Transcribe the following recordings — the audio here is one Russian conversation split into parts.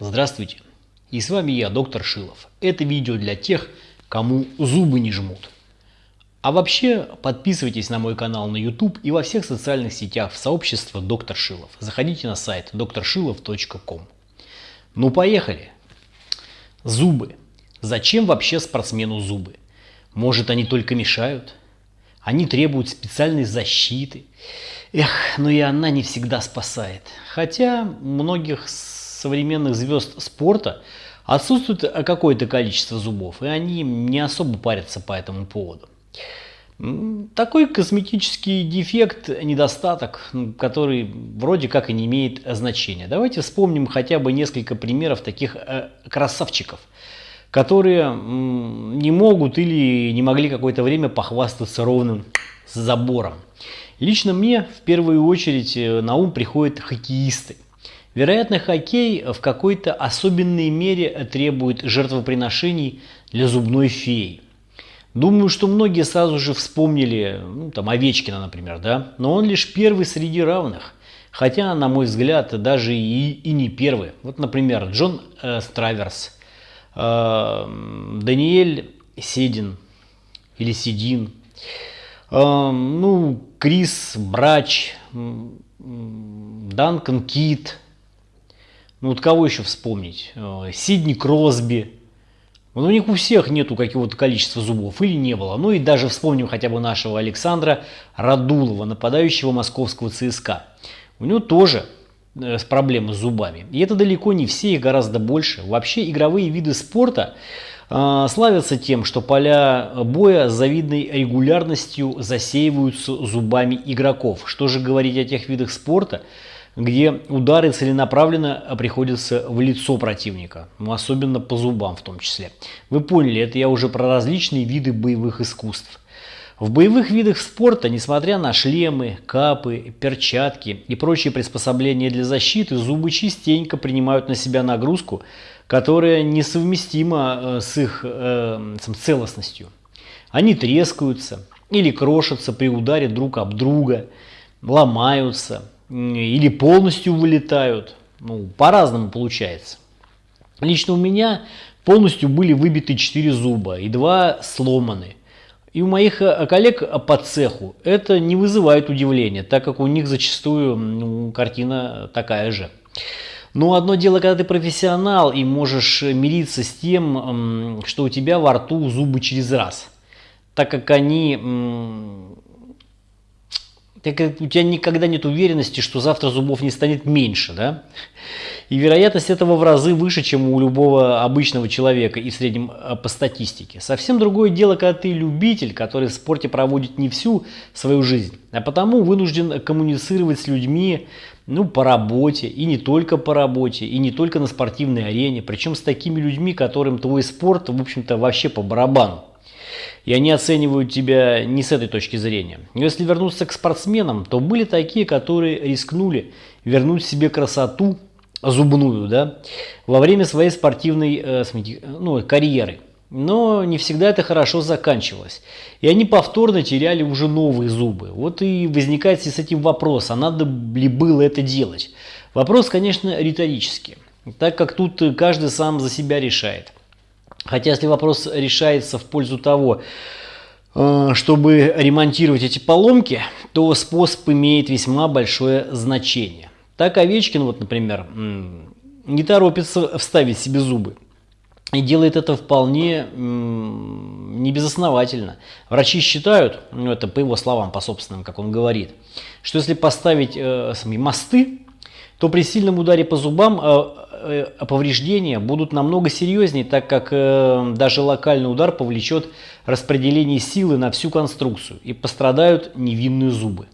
Здравствуйте, и с вами я, доктор Шилов. Это видео для тех, кому зубы не жмут. А вообще, подписывайтесь на мой канал на YouTube и во всех социальных сетях в сообщество Доктор Шилов. Заходите на сайт докторшилов.ком. Ну поехали! Зубы. Зачем вообще спортсмену зубы? Может они только мешают? Они требуют специальной защиты. Эх, но и она не всегда спасает. Хотя многих современных звезд спорта отсутствует какое-то количество зубов, и они не особо парятся по этому поводу. Такой косметический дефект, недостаток, который вроде как и не имеет значения. Давайте вспомним хотя бы несколько примеров таких э, красавчиков, которые не могут или не могли какое-то время похвастаться ровным забором. Лично мне в первую очередь э, на ум приходят хоккеисты. Вероятно, хоккей в какой-то особенной мере требует жертвоприношений для зубной феи. Думаю, что многие сразу же вспомнили, ну, там, Овечкина, например, да? Но он лишь первый среди равных. Хотя, на мой взгляд, даже и, и не первый. Вот, например, Джон э, Страверс, э, Даниэль Седин или Седин, э, ну, Крис Брач, Данкан Кит – ну вот кого еще вспомнить? Э, Сидни Кросби. Ну, у них у всех нету какого-то количества зубов или не было. Ну и даже вспомним хотя бы нашего Александра Радулова, нападающего московского ЦСКА. У него тоже э, проблемы с зубами. И это далеко не все, их гораздо больше. Вообще игровые виды спорта э, славятся тем, что поля боя с завидной регулярностью засеиваются зубами игроков. Что же говорить о тех видах спорта, где удары целенаправленно приходятся в лицо противника, ну, особенно по зубам в том числе. Вы поняли, это я уже про различные виды боевых искусств. В боевых видах спорта, несмотря на шлемы, капы, перчатки и прочие приспособления для защиты, зубы частенько принимают на себя нагрузку, которая несовместима э, с их э, целостностью. Они трескаются или крошатся при ударе друг об друга, ломаются, или полностью вылетают. Ну, по-разному получается. Лично у меня полностью были выбиты 4 зуба и 2 сломаны. И у моих э, коллег по цеху это не вызывает удивления, так как у них зачастую ну, картина такая же. Но одно дело, когда ты профессионал и можешь мириться с тем, что у тебя во рту зубы через раз, так как они так у тебя никогда нет уверенности, что завтра зубов не станет меньше, да? И вероятность этого в разы выше, чем у любого обычного человека и в среднем э, по статистике. Совсем другое дело, когда ты любитель, который в спорте проводит не всю свою жизнь, а потому вынужден коммуницировать с людьми ну, по работе, и не только по работе, и не только на спортивной арене, причем с такими людьми, которым твой спорт, в общем-то, вообще по барабану и они оценивают тебя не с этой точки зрения. Но если вернуться к спортсменам, то были такие, которые рискнули вернуть себе красоту зубную да, во время своей спортивной э, ну, карьеры. Но не всегда это хорошо заканчивалось. И они повторно теряли уже новые зубы. Вот и возникает с этим вопрос, а надо ли было это делать? Вопрос, конечно, риторический, так как тут каждый сам за себя решает. Хотя если вопрос решается в пользу того, э, чтобы ремонтировать эти поломки, то способ имеет весьма большое значение. Так Овечкин, вот, например, не торопится вставить себе зубы. И делает это вполне не безосновательно. Врачи считают, ну это по его словам, по собственным, как он говорит, что если поставить э, мосты, то при сильном ударе по зубам э, повреждения будут намного серьезнее, так как э, даже локальный удар повлечет распределение силы на всю конструкцию и пострадают невинные зубы.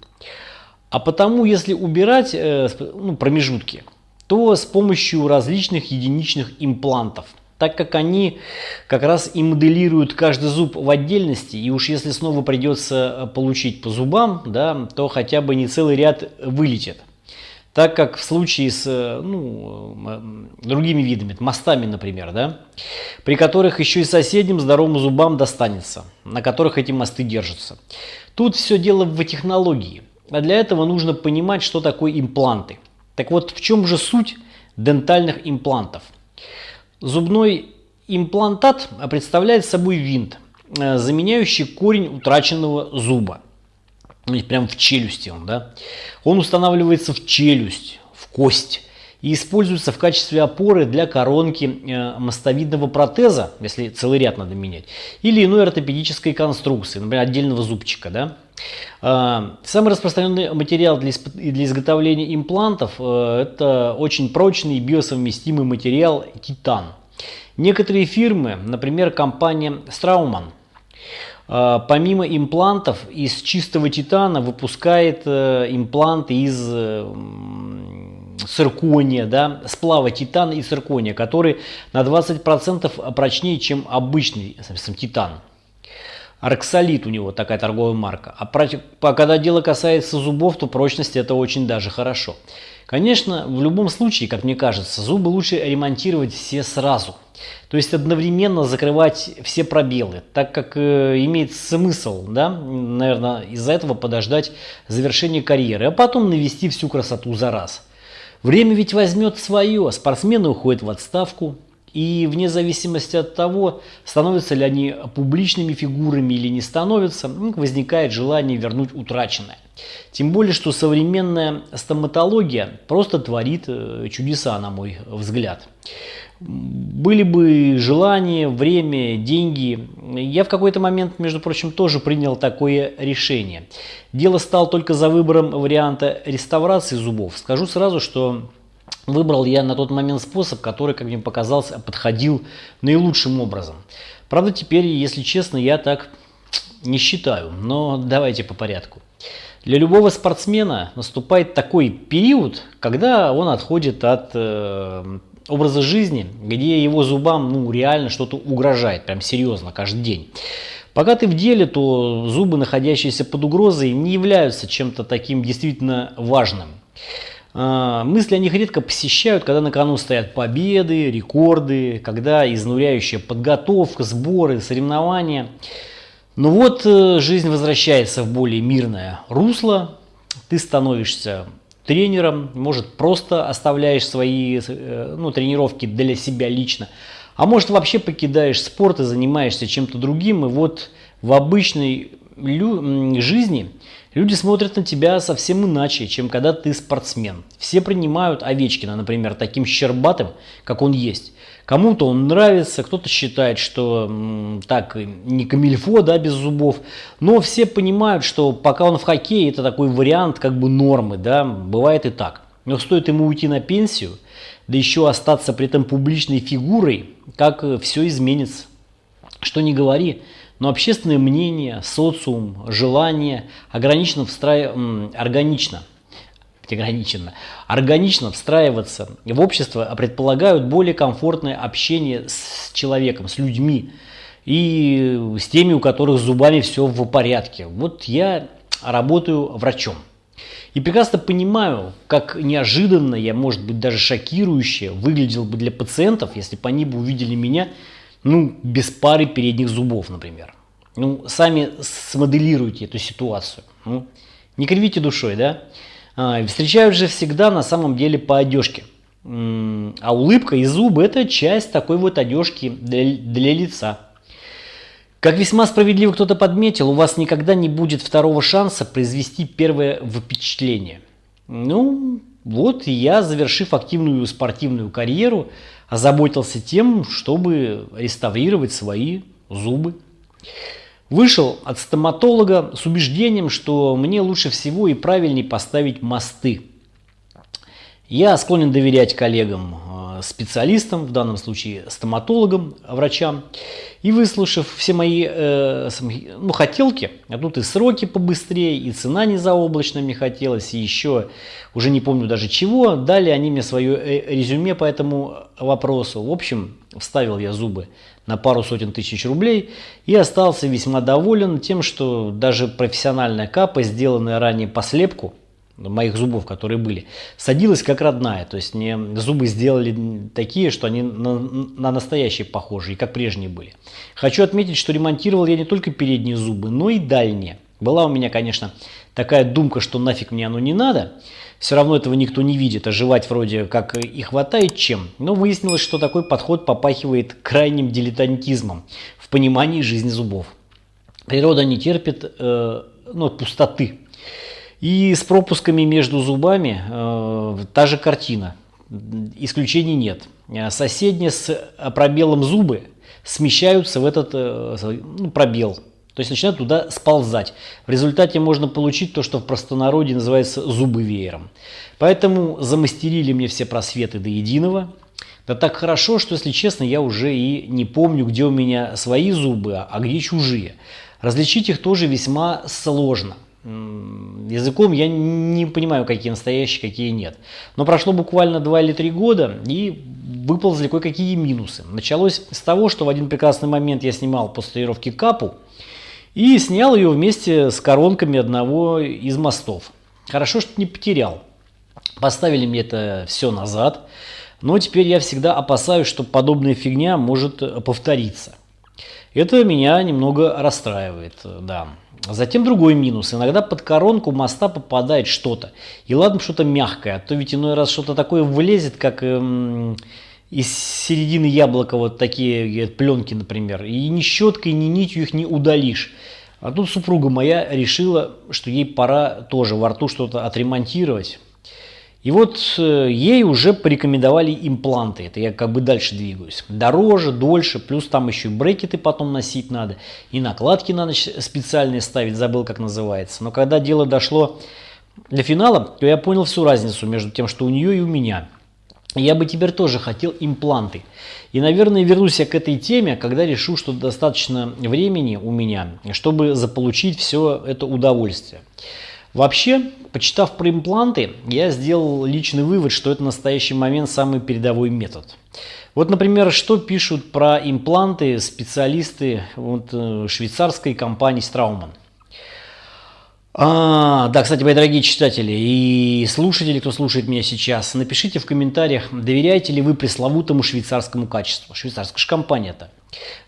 А потому, если убирать э, ну, промежутки, то с помощью различных единичных имплантов, так как они как раз и моделируют каждый зуб в отдельности, и уж если снова придется получить по зубам, да, то хотя бы не целый ряд вылетит. Так как в случае с э, ну, другими видами, мостами, например, да, при которых еще и соседним здоровым зубам достанется, на которых эти мосты держатся. Тут все дело в технологии. А для этого нужно понимать, что такое импланты. Так вот, в чем же суть дентальных имплантов. Зубной имплантат представляет собой винт, э, заменяющий корень утраченного зуба. Прям в челюсти он, да. Он устанавливается в челюсть, в кость и используется в качестве опоры для коронки э, мостовидного протеза, если целый ряд надо менять, или иной ортопедической конструкции, например, отдельного зубчика. Да? А, самый распространенный материал для, изготовления имплантов э, – это очень прочный и биосовместимый материал титан. Некоторые фирмы, например, компания Straumann, помимо имплантов из чистого титана выпускает импланты из циркония, да, сплава титана и циркония, который на 20% прочнее, чем обычный соответственно, титан. Арксолит у него такая торговая марка. А когда дело касается зубов, то прочность это очень даже хорошо. Конечно, в любом случае, как мне кажется, зубы лучше ремонтировать все сразу. То есть одновременно закрывать все пробелы, так как э, имеет смысл, да, наверное, из-за этого подождать завершения карьеры, а потом навести всю красоту за раз. Время ведь возьмет свое, спортсмены уходят в отставку, и вне зависимости от того, становятся ли они публичными фигурами или не становятся, возникает желание вернуть утраченное. Тем более, что современная стоматология просто творит э, чудеса, на мой взгляд были бы желание, время, деньги. Я в какой-то момент, между прочим, тоже принял такое решение. Дело стало только за выбором варианта реставрации зубов. Скажу сразу, что выбрал я на тот момент способ, который, как мне показалось, подходил наилучшим образом. Правда, теперь, если честно, я так не считаю, но давайте по порядку. Для любого спортсмена наступает такой период, когда он отходит от э, образа жизни, где его зубам ну, реально что-то угрожает, прям серьезно, каждый день. Пока ты в деле, то зубы, находящиеся под угрозой, не являются чем-то таким действительно важным. А, мысли о них редко посещают, когда на кону стоят победы, рекорды, когда изнуряющая подготовка, сборы, соревнования. Но вот э, жизнь возвращается в более мирное русло, ты становишься тренером, может просто оставляешь свои э, ну, тренировки для себя лично, а может вообще покидаешь спорт и занимаешься чем-то другим, и вот в обычной жизни люди смотрят на тебя совсем иначе, чем когда ты спортсмен. Все принимают Овечкина, например, таким щербатым, как он есть. Кому-то он нравится, кто-то считает, что так не камильфо, да, без зубов. Но все понимают, что пока он в хоккее, это такой вариант как бы нормы, да, бывает и так. Но стоит ему уйти на пенсию, да еще остаться при этом публичной фигурой, как все изменится. Что не говори, но общественное мнение, социум, желание ограничено, встра... органично ограниченно, органично встраиваться в общество а предполагают более комфортное общение с человеком, с людьми и с теми, у которых с зубами все в порядке. Вот я работаю врачом. И прекрасно понимаю, как неожиданно, я, может быть, даже шокирующе выглядел бы для пациентов, если бы они бы увидели меня, ну, без пары передних зубов, например. Ну, сами смоделируйте эту ситуацию. Ну, не кривите душой, да? А, встречают же всегда на самом деле по одежке. А улыбка и зубы – это часть такой вот одежки для, для лица. Как весьма справедливо кто-то подметил, у вас никогда не будет второго шанса произвести первое впечатление. Ну, вот я, завершив активную спортивную карьеру, озаботился тем, чтобы реставрировать свои зубы. Вышел от стоматолога с убеждением, что мне лучше всего и правильнее поставить мосты. Я склонен доверять коллегам, э, специалистам, в данном случае стоматологам, врачам. И выслушав все мои э, ну, хотелки, а тут и сроки побыстрее, и цена не заоблачная мне хотелось, и еще уже не помню даже чего, дали они мне свое э, резюме по этому вопросу. В общем, вставил я зубы на пару сотен тысяч рублей и остался весьма доволен тем, что даже профессиональная капа, сделанная ранее по слепку, моих зубов, которые были, садилась как родная. То есть мне зубы сделали такие, что они на, на настоящие похожи, как прежние были. Хочу отметить, что ремонтировал я не только передние зубы, но и дальние. Была у меня, конечно, такая думка, что нафиг мне оно не надо. Все равно этого никто не видит, а жевать вроде как и хватает чем. Но выяснилось, что такой подход попахивает крайним дилетантизмом в понимании жизни зубов. Природа не терпит э, ну, пустоты. И с пропусками между зубами э, та же картина. Исключений нет. Соседние с пробелом зубы смещаются в этот э, ну, пробел. То есть начинают туда сползать. В результате можно получить то, что в простонародье называется зубы веером. Поэтому замастерили мне все просветы до единого. Да так хорошо, что, если честно, я уже и не помню, где у меня свои зубы, а где чужие. Различить их тоже весьма сложно. Языком я не понимаю, какие настоящие, какие нет. Но прошло буквально 2 или 3 года, и выползли кое-какие минусы. Началось с того, что в один прекрасный момент я снимал после тренировки капу, и снял ее вместе с коронками одного из мостов. Хорошо, что не потерял. Поставили мне это все назад, но теперь я всегда опасаюсь, что подобная фигня может повториться. Это меня немного расстраивает, да. Затем другой минус. Иногда под коронку моста попадает что-то. И ладно, что-то мягкое, а то ведь иной раз что-то такое влезет, как эм, из середины яблока вот такие пленки, например. И ни щеткой, ни нитью их не удалишь. А тут супруга моя решила, что ей пора тоже во рту что-то отремонтировать. И вот э, ей уже порекомендовали импланты. Это я как бы дальше двигаюсь. Дороже, дольше, плюс там еще и брекеты потом носить надо. И накладки на ночь специальные ставить, забыл как называется. Но когда дело дошло до финала, то я понял всю разницу между тем, что у нее и у меня. Я бы теперь тоже хотел импланты. И, наверное, вернусь я к этой теме, когда решу, что достаточно времени у меня, чтобы заполучить все это удовольствие. Вообще, почитав про импланты, я сделал личный вывод, что это в настоящий момент самый передовой метод. Вот, например, что пишут про импланты специалисты вот, э, швейцарской компании Straumann. А, да, кстати, мои дорогие читатели и слушатели, кто слушает меня сейчас, напишите в комментариях, доверяете ли вы пресловутому швейцарскому качеству. Швейцарская же компания-то.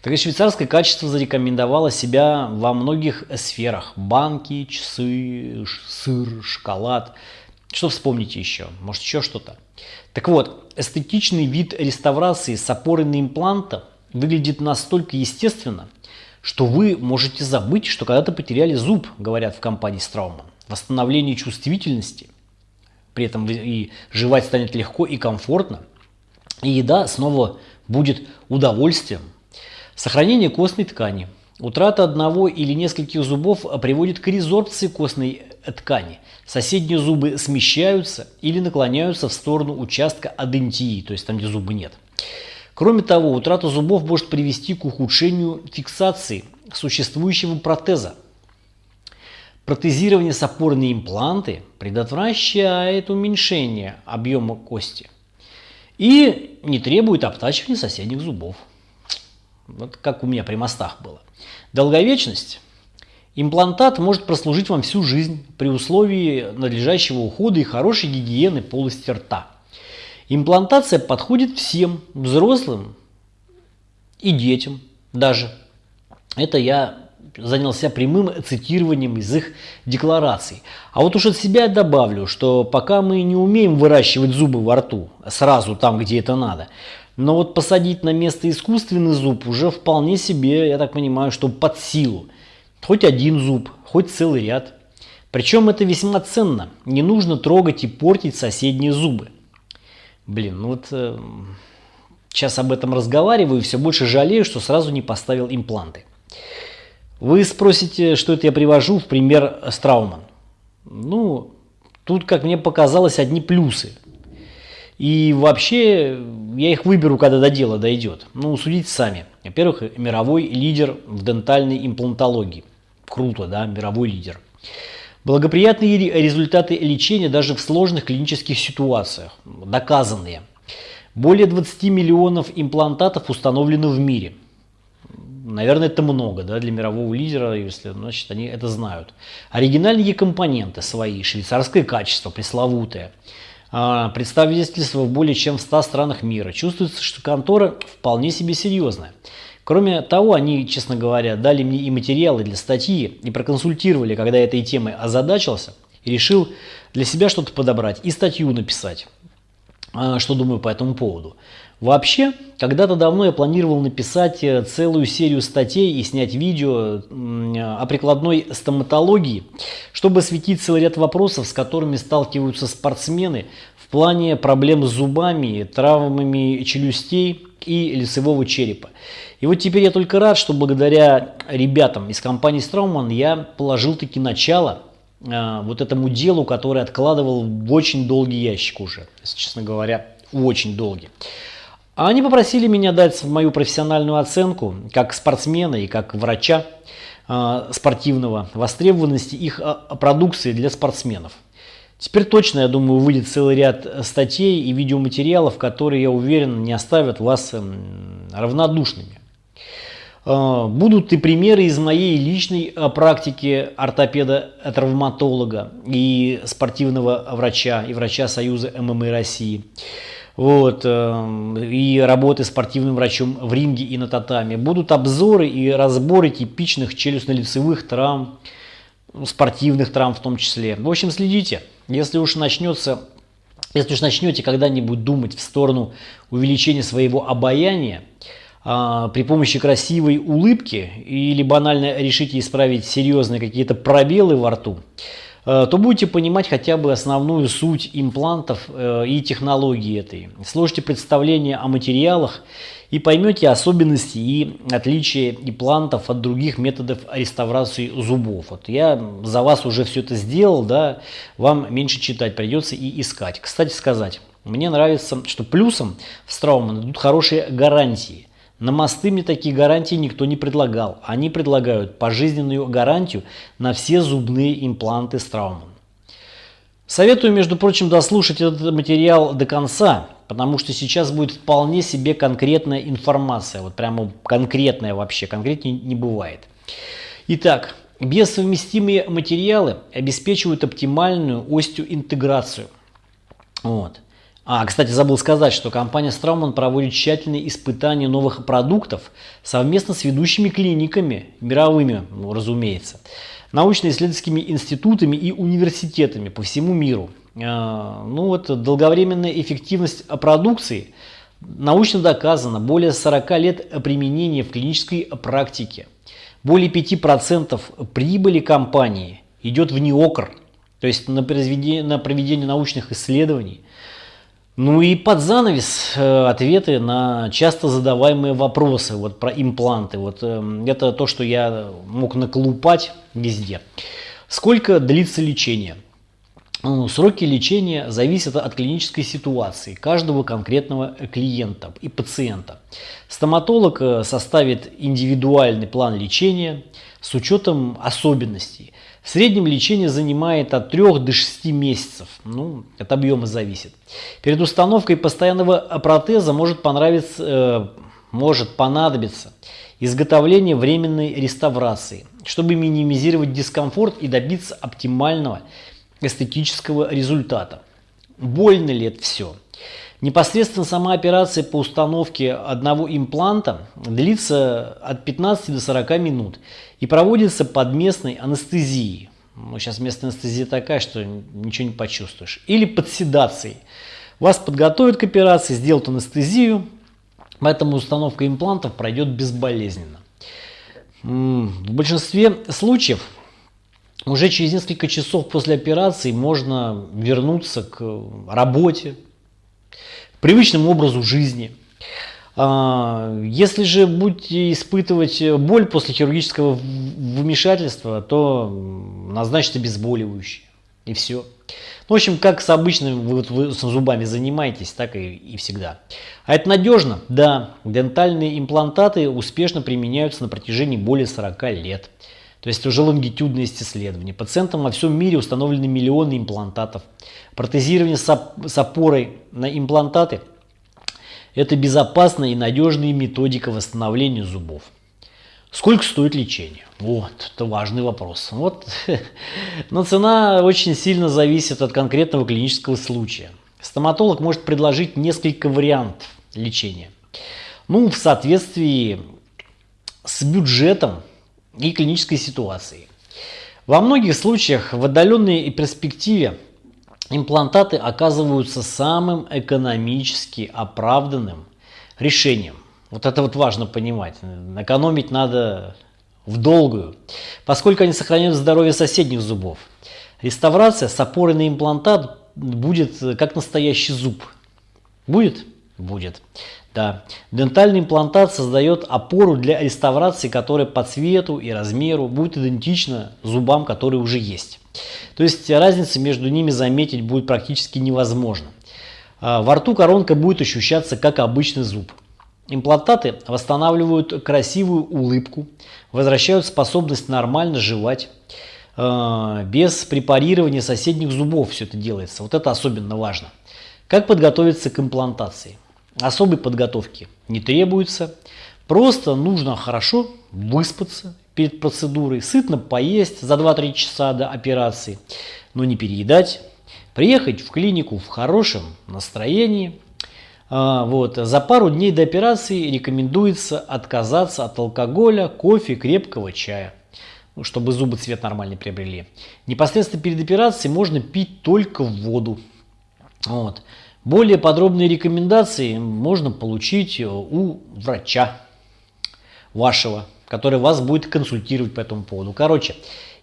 Так и швейцарское качество зарекомендовало себя во многих сферах. Банки, часы, сыр, шоколад. Что вспомните еще? Может еще что-то? Так вот, эстетичный вид реставрации с опорой на импланта выглядит настолько естественно – что вы можете забыть, что когда-то потеряли зуб, говорят в компании Страуман. Восстановление чувствительности, при этом и жевать станет легко и комфортно, и еда снова будет удовольствием. Сохранение костной ткани. Утрата одного или нескольких зубов приводит к резорбции костной ткани. Соседние зубы смещаются или наклоняются в сторону участка адентии, то есть там, где зуба нет. Кроме того, утрата зубов может привести к ухудшению фиксации существующего протеза. Протезирование с опорой на импланты предотвращает уменьшение объема кости и не требует обтачивания соседних зубов. Вот как у меня при мостах было. Долговечность. Имплантат может прослужить вам всю жизнь при условии надлежащего ухода и хорошей гигиены полости рта. Имплантация подходит всем, взрослым и детям даже. Это я занялся прямым цитированием из их деклараций. А вот уж от себя добавлю, что пока мы не умеем выращивать зубы во рту, сразу там, где это надо, но вот посадить на место искусственный зуб уже вполне себе, я так понимаю, что под силу. Хоть один зуб, хоть целый ряд. Причем это весьма ценно. Не нужно трогать и портить соседние зубы. Блин, ну вот э, сейчас об этом разговариваю и все больше жалею, что сразу не поставил импланты. Вы спросите, что это я привожу в пример Страуман. Ну, тут, как мне показалось, одни плюсы. И вообще, я их выберу, когда до дела дойдет. Ну, судите сами. Во-первых, мировой лидер в дентальной имплантологии. Круто, да, мировой лидер. Благоприятные результаты лечения даже в сложных клинических ситуациях, доказанные. Более 20 миллионов имплантатов установлено в мире. Наверное, это много да, для мирового лидера, если значит, они это знают. Оригинальные компоненты свои, швейцарское качество, пресловутое. А, представительство в более чем в 100 странах мира. Чувствуется, что контора вполне себе серьезная. Кроме того, они, честно говоря, дали мне и материалы для статьи, и проконсультировали, когда этой темой озадачился, И решил для себя что-то подобрать и статью написать, а, что думаю по этому поводу. Вообще, когда-то давно я планировал написать э, целую серию статей и снять видео о прикладной стоматологии, чтобы осветить целый ряд вопросов, с которыми сталкиваются спортсмены плане проблем с зубами, травмами челюстей и лицевого черепа. И вот теперь я только рад, что благодаря ребятам из компании Страуман я положил таки начало э, вот этому делу, которое откладывал в очень долгий ящик уже, если честно говоря, очень долгий. А они попросили меня дать мою профессиональную оценку как спортсмена и как врача э, спортивного востребованности их продукции для спортсменов. Теперь точно, я думаю, выйдет целый ряд статей и видеоматериалов, которые, я уверен, не оставят вас эм, равнодушными. Э, будут и примеры из моей личной практики ортопеда-травматолога и спортивного врача и врача Союза ММА России вот, э, и работы спортивным врачом в ринге и на татами. Будут обзоры и разборы типичных челюстно-лицевых травм, спортивных травм в том числе. В общем, следите. Если уж начнется, если уж начнете когда-нибудь думать в сторону увеличения своего обаяния, а, при помощи красивой улыбки или банально решите исправить серьезные какие-то пробелы во рту, Э, то будете понимать хотя бы основную суть имплантов э, и технологии этой. Сложите представление о материалах и поймете особенности и отличия имплантов от других методов реставрации зубов. Вот я за вас уже все это сделал, да, вам меньше читать придется и искать. Кстати сказать, мне нравится, что плюсом в Страуман идут хорошие гарантии. На мосты мне такие гарантии никто не предлагал. Они предлагают пожизненную гарантию на все зубные импланты Страуман. Советую, между прочим, дослушать этот материал до конца, потому что сейчас будет вполне себе конкретная информация. Вот прямо конкретная вообще, конкретнее не бывает. Итак, бессовместимые материалы обеспечивают оптимальную остеоинтеграцию. Вот. А, кстати, забыл сказать, что компания Страуман проводит тщательные испытания новых продуктов совместно с ведущими клиниками, мировыми, ну, разумеется, научно-исследовательскими институтами и университетами по всему миру. А, ну вот, долговременная эффективность продукции научно доказана более 40 лет применения в клинической практике. Более 5% прибыли компании идет в НИОКР, то есть на, на проведение научных исследований – ну и под занавес э, ответы на часто задаваемые вопросы вот про импланты. Вот э, это то, что я мог наколупать везде. Сколько длится лечение? Ну, сроки лечения зависят от клинической ситуации каждого конкретного клиента и пациента. Стоматолог э, составит индивидуальный план лечения с учетом особенностей. В среднем лечение занимает от 3 до 6 месяцев, ну, от объема зависит. Перед установкой постоянного протеза может, понравиться, э, может понадобиться изготовление временной реставрации, чтобы минимизировать дискомфорт и добиться оптимального эстетического результата. Больно ли это все? Непосредственно сама операция по установке одного импланта длится от 15 до 40 минут и проводится под местной анестезией. Ну, сейчас местная анестезия такая, что ничего не почувствуешь. Или под седацией. Вас подготовят к операции, сделают анестезию, поэтому установка имплантов пройдет безболезненно. В большинстве случаев уже через несколько часов после операции можно вернуться к работе, привычному образу жизни. А, если же будете испытывать боль после хирургического вмешательства, то назначьте обезболивающее. И все. Ну, в общем, как с обычными вы, вы с зубами занимаетесь, так и, и всегда. А это надежно? Да. Дентальные имплантаты успешно применяются на протяжении более 40 лет. То есть уже лонгитюдные исследования. Пациентам во всем мире установлены миллионы имплантатов. Протезирование с опорой на имплантаты – это безопасная и надежная методика восстановления зубов. Сколько стоит лечение? Вот, это важный вопрос. Вот. Но цена очень сильно зависит от конкретного клинического случая. Стоматолог может предложить несколько вариантов лечения. Ну, в соответствии с бюджетом и клинической ситуацией. Во многих случаях в отдаленной перспективе имплантаты оказываются самым экономически оправданным решением. Вот это вот важно понимать. Экономить надо в долгую, поскольку они сохраняют здоровье соседних зубов. Реставрация с опорой на имплантат будет как настоящий зуб. Будет? Будет. Да. Дентальный имплантат создает опору для реставрации, которая по цвету и размеру будет идентична зубам, которые уже есть. То есть разницы между ними заметить будет практически невозможно. А, во рту коронка будет ощущаться как обычный зуб. Имплантаты восстанавливают красивую улыбку, возвращают способность нормально жевать, а, без препарирования соседних зубов все это делается. Вот это особенно важно. Как подготовиться к имплантации? Особой подготовки не требуется. Просто нужно хорошо выспаться перед процедурой, сытно поесть за 2-3 часа до операции, но не переедать, приехать в клинику в хорошем настроении. А, вот. За пару дней до операции рекомендуется отказаться от алкоголя, кофе, крепкого чая, чтобы зубы цвет нормальный приобрели. Непосредственно перед операцией можно пить только воду. Вот. Более подробные рекомендации можно получить у врача вашего, который вас будет консультировать по этому поводу. Короче,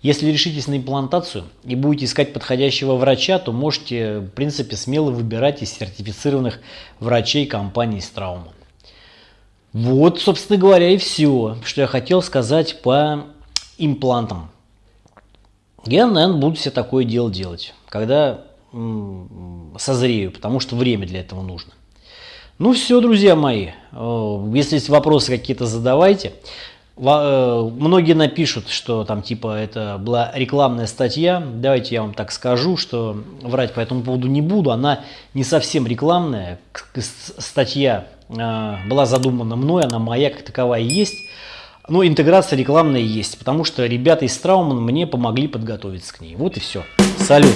если решитесь на имплантацию и будете искать подходящего врача, то можете, в принципе, смело выбирать из сертифицированных врачей компании Страума. Вот, собственно говоря, и все, что я хотел сказать по имплантам. Я, наверное, буду себе такое дело делать, когда созрею, потому что время для этого нужно. Ну все, друзья мои, э, если есть вопросы какие-то, задавайте. Э, многие напишут, что там типа это была рекламная статья. Давайте я вам так скажу, что врать по этому поводу не буду. Она не совсем рекламная. Статья э, была задумана мной, она моя как таковая есть. Но интеграция рекламная есть, потому что ребята из Трауман мне помогли подготовиться к ней. Вот и все. Салют!